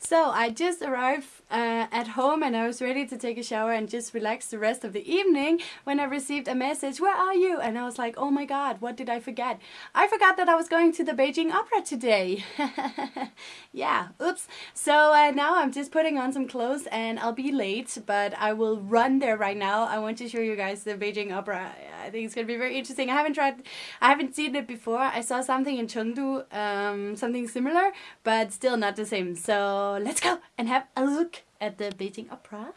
So I just arrived uh, at home and I was ready to take a shower and just relax the rest of the evening when I received a message, where are you? And I was like, oh my god, what did I forget? I forgot that I was going to the Beijing Opera today. yeah, oops. So uh, now I'm just putting on some clothes and I'll be late, but I will run there right now. I want to show you guys the Beijing Opera. I think it's gonna be very interesting. I haven't tried, I haven't seen it before. I saw something in Chengdu, um, something similar, but still not the same. So let's go and have a look at the Beijing Opera.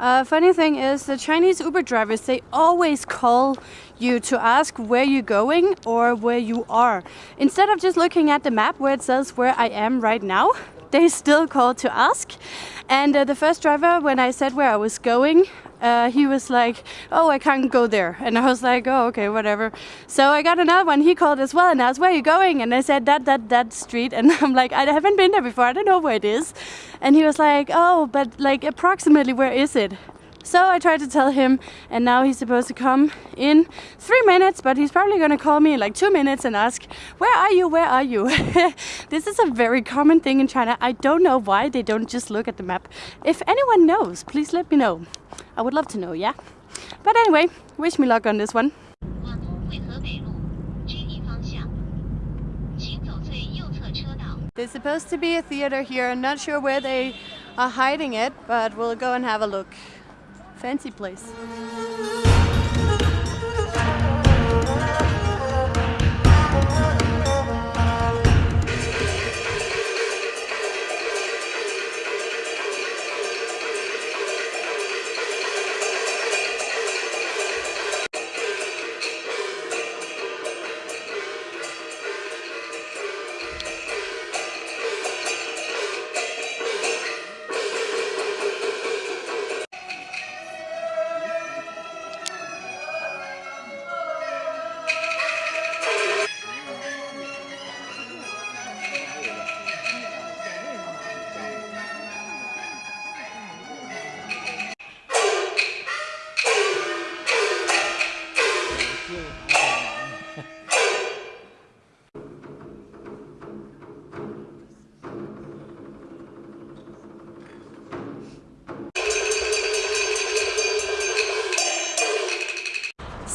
Uh, funny thing is the Chinese Uber drivers, they always call you to ask where you're going or where you are. Instead of just looking at the map where it says where I am right now, they still called to ask. And uh, the first driver, when I said where I was going, uh, he was like, oh, I can't go there. And I was like, oh, okay, whatever. So I got another one. He called as well and asked, where are you going? And I said, that, that, that street. And I'm like, I haven't been there before. I don't know where it is. And he was like, oh, but like approximately where is it? So I tried to tell him, and now he's supposed to come in three minutes, but he's probably gonna call me in like two minutes and ask, Where are you? Where are you? this is a very common thing in China. I don't know why they don't just look at the map. If anyone knows, please let me know. I would love to know, yeah? But anyway, wish me luck on this one. There's supposed to be a theater here. I'm not sure where they are hiding it, but we'll go and have a look. Fancy place.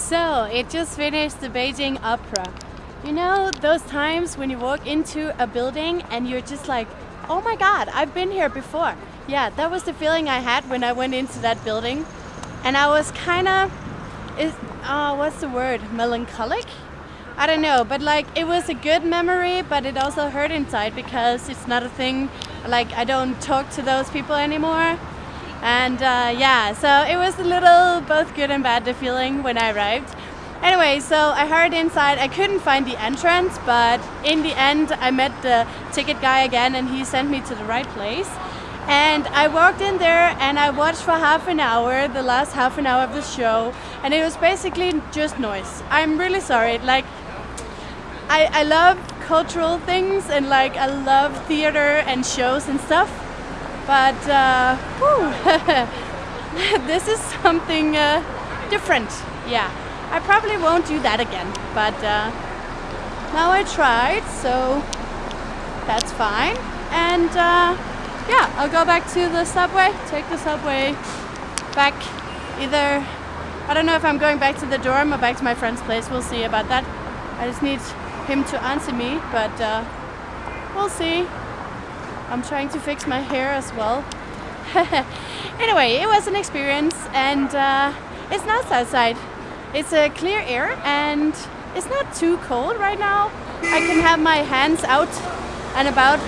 So, it just finished the Beijing Opera. You know those times when you walk into a building and you're just like, oh my god, I've been here before. Yeah, that was the feeling I had when I went into that building. And I was kind of, uh, what's the word, melancholic? I don't know, but like it was a good memory, but it also hurt inside because it's not a thing, like I don't talk to those people anymore. And uh, yeah, so it was a little both good and bad the feeling when I arrived. Anyway, so I heard inside, I couldn't find the entrance, but in the end I met the ticket guy again and he sent me to the right place. And I walked in there and I watched for half an hour, the last half an hour of the show, and it was basically just noise. I'm really sorry, like, I, I love cultural things and like I love theater and shows and stuff, but uh, this is something uh, different. Yeah, I probably won't do that again, but uh, now I tried, so that's fine. And uh, yeah, I'll go back to the subway, take the subway back either, I don't know if I'm going back to the dorm or back to my friend's place, we'll see about that. I just need him to answer me, but uh, we'll see. I'm trying to fix my hair as well. anyway, it was an experience and uh, it's nice outside. It's a clear air and it's not too cold right now. I can have my hands out and about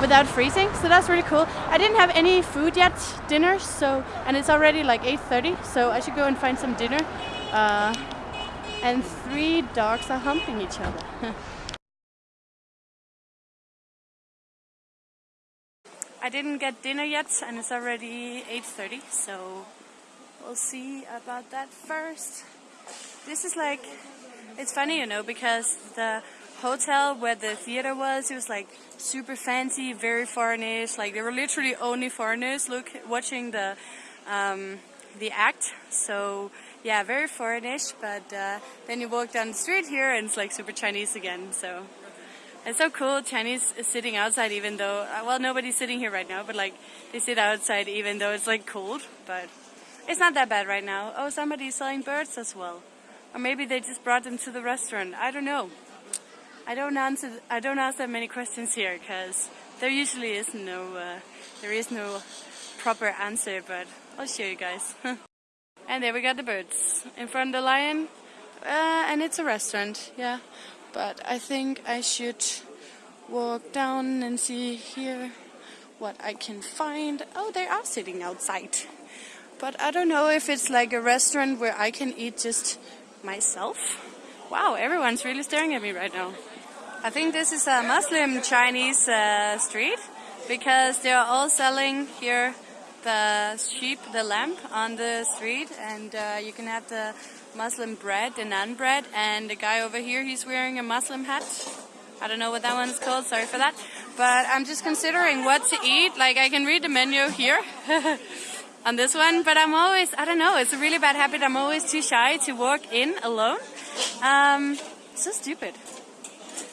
without freezing, so that's really cool. I didn't have any food yet, dinner, so and it's already like 8.30, so I should go and find some dinner. Uh, and three dogs are humping each other. didn't get dinner yet and it's already 8.30 so we'll see about that first. This is like, it's funny you know because the hotel where the theater was, it was like super fancy, very foreignish, like there were literally only foreigners look watching the um, the act so yeah very foreignish but uh, then you walk down the street here and it's like super Chinese again so It's so cool. Chinese is sitting outside even though, uh, well, nobody's sitting here right now, but like they sit outside even though it's like cold, but it's not that bad right now. Oh, somebody's selling birds as well. Or maybe they just brought them to the restaurant. I don't know. I don't answer, I don't ask that many questions here because there usually is no, uh, there is no proper answer, but I'll show you guys. and there we got the birds in front of the lion. Uh, and it's a restaurant, yeah but I think I should walk down and see here what I can find. Oh, they are sitting outside. But I don't know if it's like a restaurant where I can eat just myself. Wow, everyone's really staring at me right now. I think this is a Muslim Chinese uh, street because they're all selling here the sheep, the lamb on the street and uh, you can have the Muslim bread, the naan bread, and the guy over here, he's wearing a Muslim hat. I don't know what that one's called, sorry for that. But I'm just considering what to eat. Like, I can read the menu here on this one, but I'm always, I don't know, it's a really bad habit. I'm always too shy to walk in alone. Um, so stupid.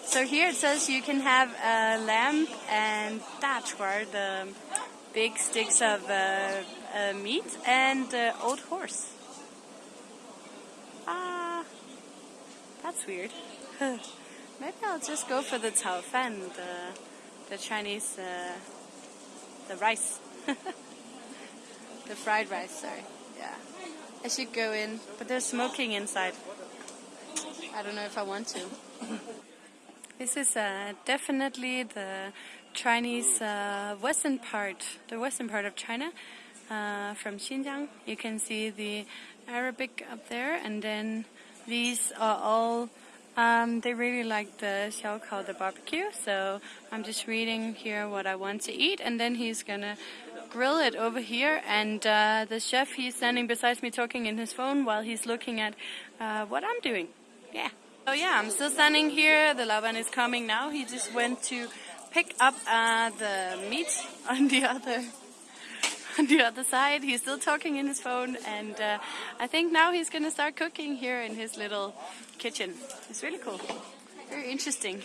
So here it says you can have a lamb and dachwar, the big sticks of uh, uh, meat, and uh, old horse. Ah, that's weird. Maybe I'll just go for the Chao Fan, the, the Chinese, uh, the rice. the fried rice, sorry. Yeah. I should go in, but there's smoking inside. I don't know if I want to. this is uh, definitely the Chinese uh, western part, the western part of China. Uh, from Xinjiang. You can see the Arabic up there, and then these are all. Um, they really like the shaokao, the barbecue. So I'm just reading here what I want to eat, and then he's gonna grill it over here. And uh, the chef, he's standing beside me talking in his phone while he's looking at uh, what I'm doing. Yeah. Oh yeah, I'm still standing here. The laoban is coming now. He just went to pick up uh, the meat on the other on the other side. He's still talking in his phone, and uh, I think now he's gonna start cooking here in his little kitchen. It's really cool, very interesting.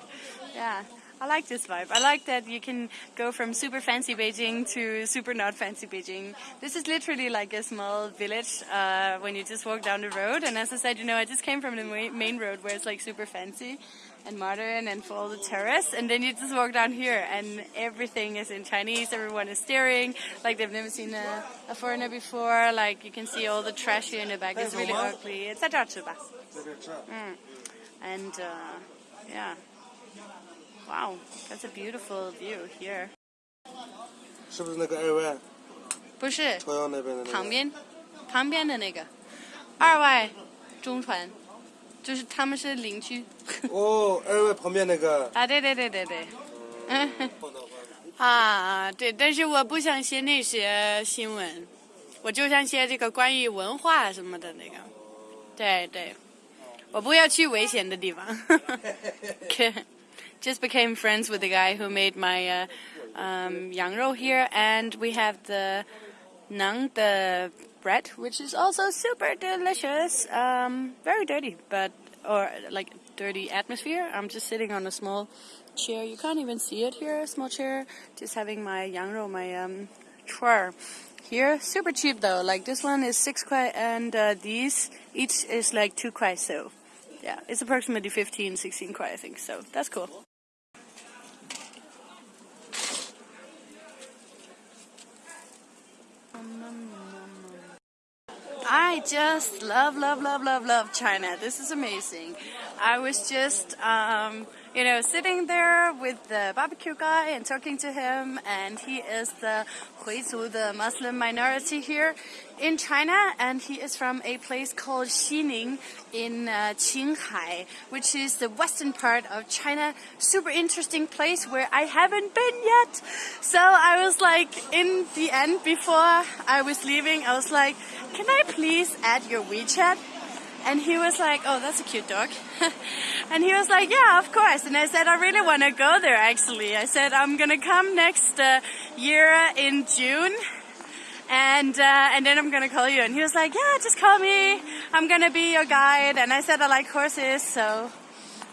yeah. I like this vibe. I like that you can go from super fancy Beijing to super not fancy Beijing. This is literally like a small village uh, when you just walk down the road. And as I said, you know, I just came from the main road where it's like super fancy and modern and full of the terrace. And then you just walk down here and everything is in Chinese. Everyone is staring like they've never seen a, a foreigner before. Like you can see all the trash here in the back. It's really ugly. It's a mm. And uh, yeah. Wow, that's a beautiful view here. 是不是那个二外？不是，朝阳那边的、那个。旁边，旁边的那个二外中传。 就是他们是邻居。哦，二位旁边那个。啊，对对对对对。嗯。啊，对，但是我不想写那些新闻，我就想写这个关于文化什么的那个。对对，我不要去危险的地方。Just became friends with the guy who made my uh, um, yangrou here, and we have the nang, the bread, which is also super delicious. Um, very dirty, but or like dirty atmosphere. I'm just sitting on a small chair. You can't even see it here. A small chair. Just having my yangrou, my um, here. Super cheap though. Like this one is six kwai, and uh, these each is like two kwai. So yeah, it's approximately 15, 16 kwai, I think. So that's cool. I just love, love, love, love, love China. This is amazing. I was just, um, you know, sitting there with the barbecue guy and talking to him, and he is the Huizu, the Muslim minority here in China, and he is from a place called Xining in uh, Qinghai, which is the western part of China. Super interesting place where I haven't been yet. So I was like, in the end, before I was leaving, I was like, can I please add your WeChat? And he was like, oh, that's a cute dog. and he was like, yeah, of course. And I said, I really want to go there, actually. I said, I'm going to come next uh, year in June. And, uh, and then I'm going to call you. And he was like, yeah, just call me. I'm going to be your guide. And I said, I like horses. So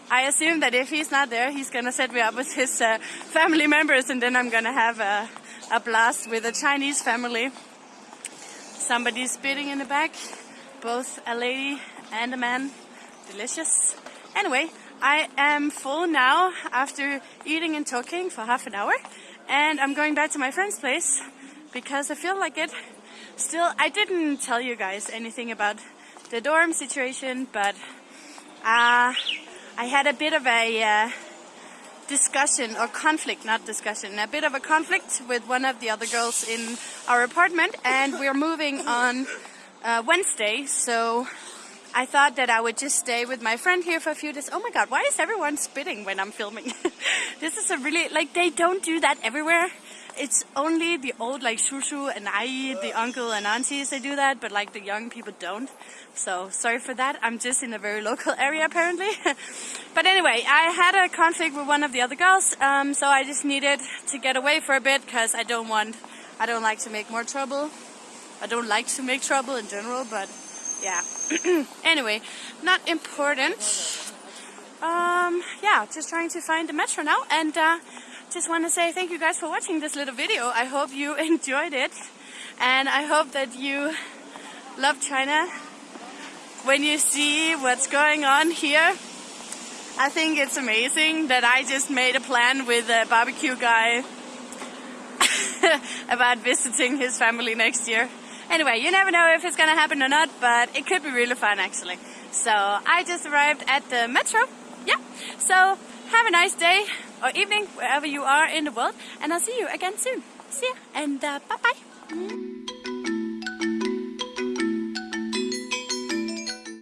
I assume that if he's not there, he's gonna set me up with his uh, family members, and then I'm gonna have a, a blast with a Chinese family. Somebody's spitting in the back, both a lady and a man. Delicious. Anyway, I am full now after eating and talking for half an hour, and I'm going back to my friend's place because I feel like it. Still, I didn't tell you guys anything about the dorm situation, but uh, I had a bit of a uh, discussion or conflict, not discussion, a bit of a conflict with one of the other girls in our apartment, and we're moving on uh, Wednesday, so I thought that I would just stay with my friend here for a few days. Oh my god, why is everyone spitting when I'm filming? this is a really, like, they don't do that everywhere it's only the old like shushu and ai, the uncle and aunties, they do that, but like the young people don't. So sorry for that. I'm just in a very local area apparently. but anyway, I had a conflict with one of the other girls, um, so I just needed to get away for a bit because I don't want, I don't like to make more trouble. I don't like to make trouble in general, but yeah. anyway, not important. Um, yeah, just trying to find the metro now and. Uh, just want to say thank you guys for watching this little video. I hope you enjoyed it and I hope that you love China. When you see what's going on here, I think it's amazing that I just made a plan with a barbecue guy about visiting his family next year. Anyway, you never know if it's gonna happen or not, but it could be really fun actually. So I just arrived at the metro. Yeah, so have a nice day or evening wherever you are in the world and I'll see you again soon. See ya and uh, bye bye.